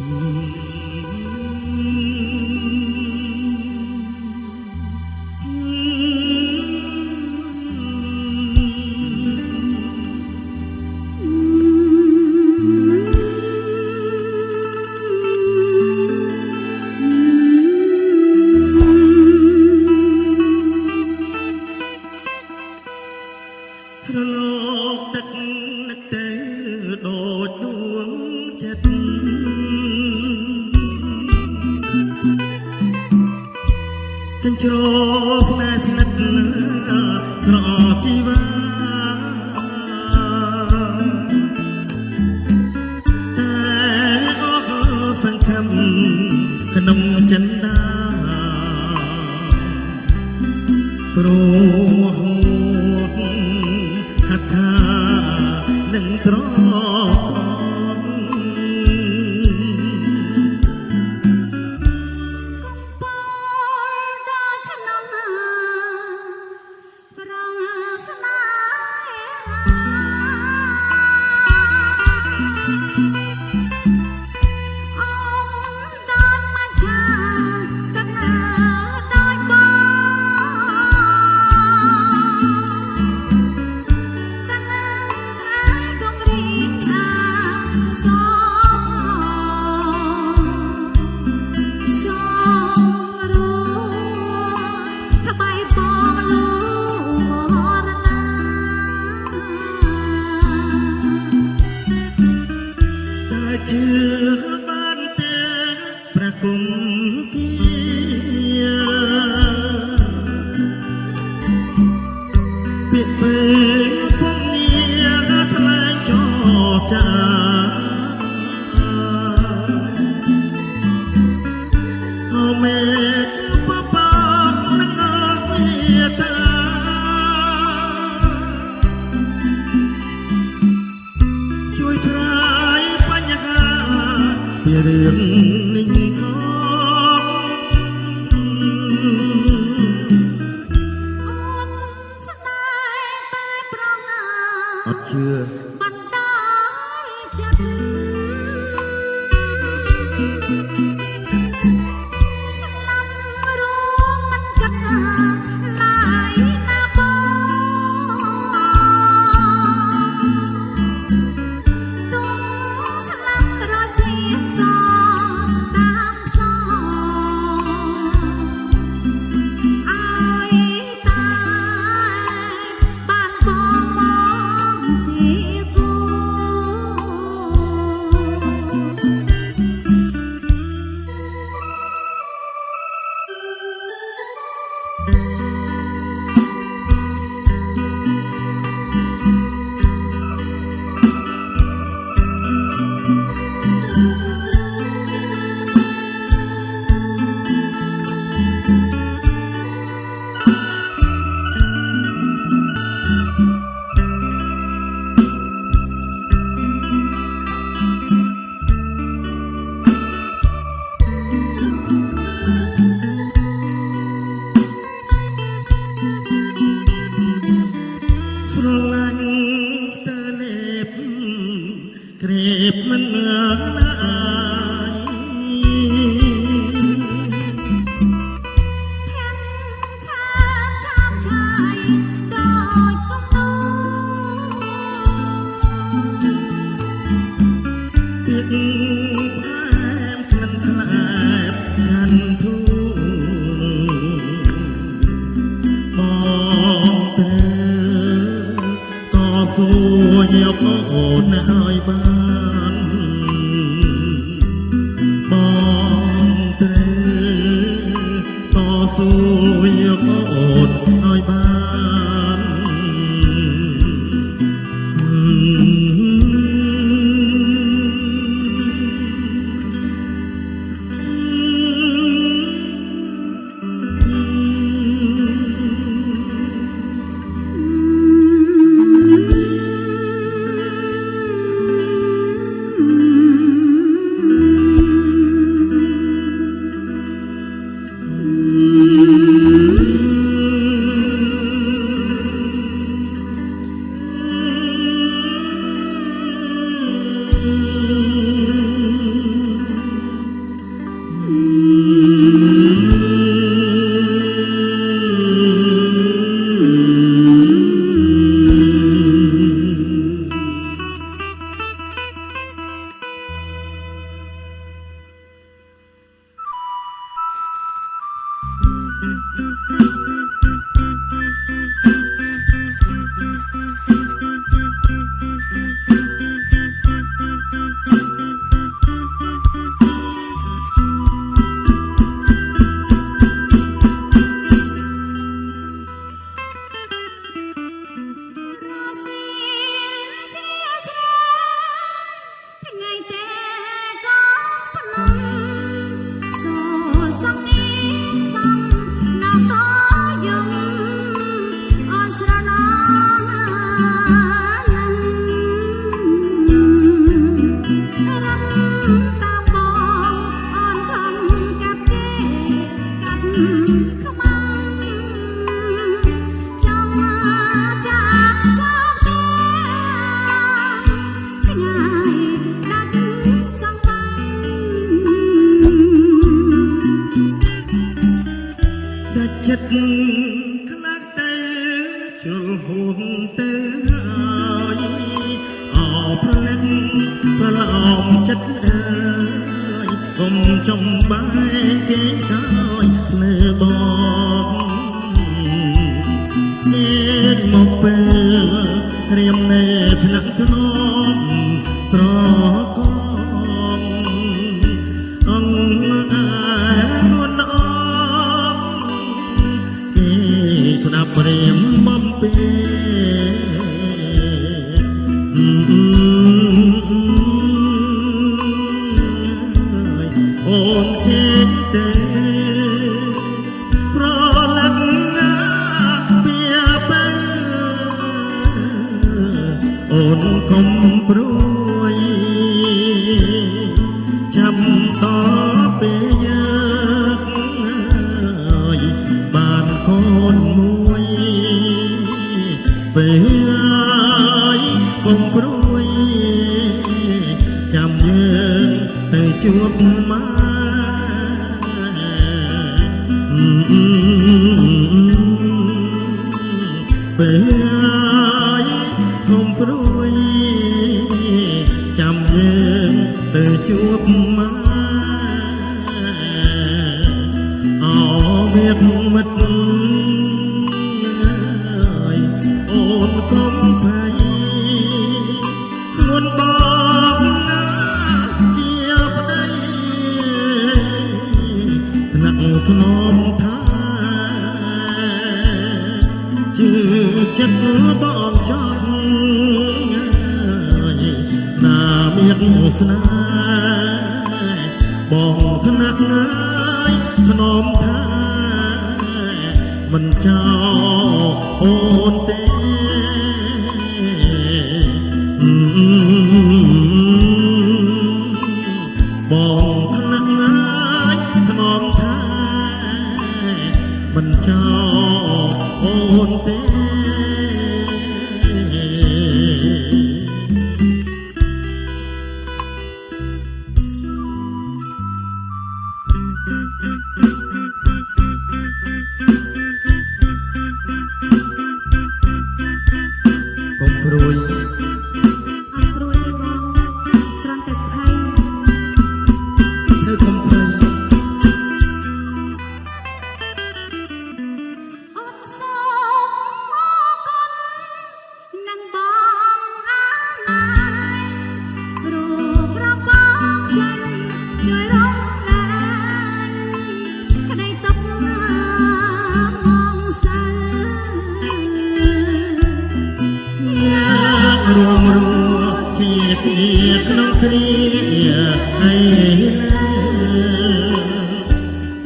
Mm-hmm. នឹងត្រង់ ពាក្យពេលពំនីថ្លែងចោចាអមេបបកនឹងអីតាជួយត្រាយបញ្ហាពីរឿង oh, oh, oh. you. ដាច់ចិត្តខ្លាចទៅជលហួងទៅហើយអោប្រលឹកប្រឡំចិត្តអើយកុំចំបែកគេកាយភ្លើបងគេមកពេលរៀមនៅថ្នាក់ថ្ន ពេ បងថ្នាក់ណាយធ្នមថាមិនចោលអូនទេបងថ្នាក់ណាយធ្នមថាមិនចោលអូនទេ កុំព្រួយ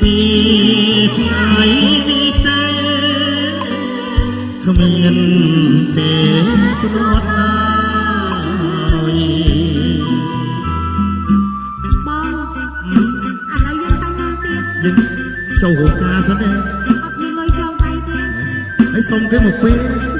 ពីថ្ងៃនេះទេគ្មានពេលប្រត់ហើយបងឥឡូវយើងទៅណាទៀតយើងចូលរោងការសិនទេអត់មានលុយចងដៃទេហើយសុំគេមកពេល